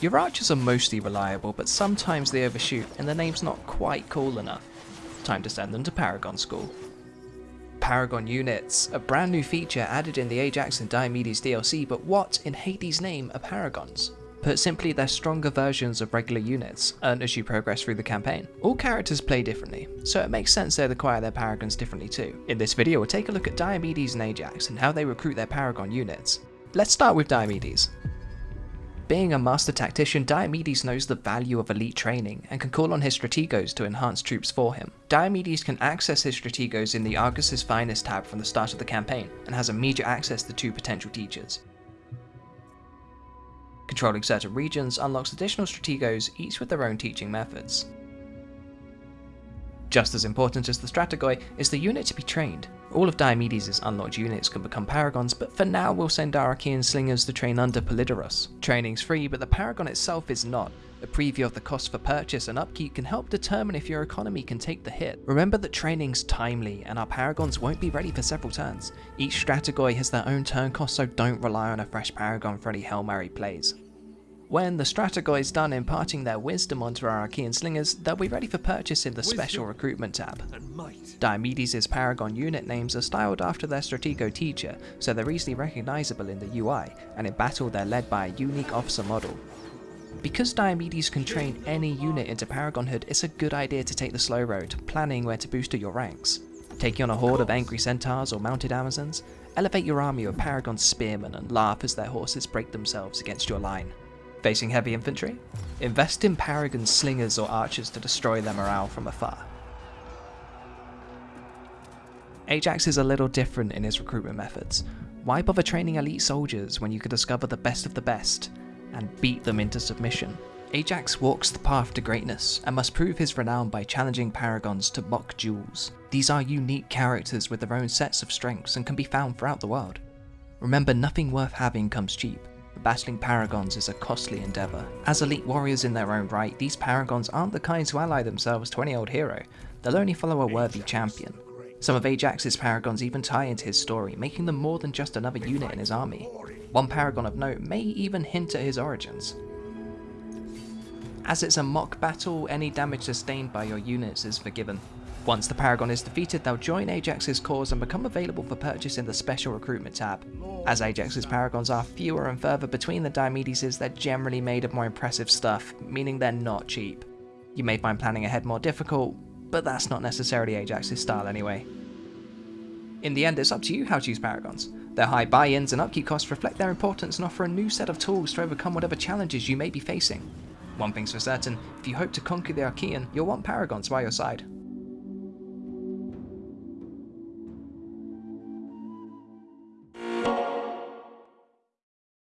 Your archers are mostly reliable, but sometimes they overshoot and the name's not quite cool enough. Time to send them to Paragon School. Paragon units, a brand new feature added in the Ajax and Diomedes DLC, but what in Hades' name are Paragons? Put simply, they're stronger versions of regular units, earned as you progress through the campaign. All characters play differently, so it makes sense they'd acquire their Paragons differently too. In this video we'll take a look at Diomedes and Ajax and how they recruit their Paragon units. Let's start with Diomedes. Being a master tactician, Diomedes knows the value of elite training and can call on his strategos to enhance troops for him. Diomedes can access his strategos in the Argos's Finest tab from the start of the campaign and has immediate access to two potential teachers. Controlling certain regions unlocks additional strategos, each with their own teaching methods. Just as important as the Strategoi is the unit to be trained. All of Diomedes' unlocked units can become Paragons, but for now we'll send our Achaean Slingers to train under Polydoros. Training's free, but the Paragon itself is not. A preview of the cost for purchase and upkeep can help determine if your economy can take the hit. Remember that training's timely, and our Paragons won't be ready for several turns. Each Strategoi has their own turn cost, so don't rely on a fresh Paragon for any Hail plays. When the Strategoi's done imparting their wisdom onto our Achaean slingers, they'll be ready for purchase in the wisdom special recruitment tab. Diomedes' Paragon unit names are styled after their Stratego teacher, so they're easily recognisable in the UI, and in battle they're led by a unique officer model. Because Diomedes can train any unit into Paragonhood, it's a good idea to take the slow road, planning where to boost your ranks. Taking on a horde of angry centaurs or mounted amazons, elevate your army of Paragon spearmen and laugh as their horses break themselves against your line. Facing heavy infantry? Invest in Paragon slingers or archers to destroy their morale from afar. Ajax is a little different in his recruitment methods. Why bother training elite soldiers when you could discover the best of the best and beat them into submission? Ajax walks the path to greatness and must prove his renown by challenging paragons to mock duels. These are unique characters with their own sets of strengths and can be found throughout the world. Remember, nothing worth having comes cheap, battling paragons is a costly endeavour. As elite warriors in their own right, these paragons aren't the kinds who ally themselves to any old hero, they'll only follow a worthy champion. Some of Ajax's paragons even tie into his story, making them more than just another unit in his army. One paragon of note may even hint at his origins. As it's a mock battle, any damage sustained by your units is forgiven. Once the Paragon is defeated, they'll join Ajax's cause and become available for purchase in the Special Recruitment tab. As Ajax's Paragons are fewer and further between the Diomedeses, they're generally made of more impressive stuff, meaning they're not cheap. You may find planning ahead more difficult, but that's not necessarily Ajax's style anyway. In the end, it's up to you how to use Paragons. Their high buy-ins and upkeep costs reflect their importance and offer a new set of tools to overcome whatever challenges you may be facing. One thing's for certain, if you hope to conquer the Achaean, you'll want Paragons by your side.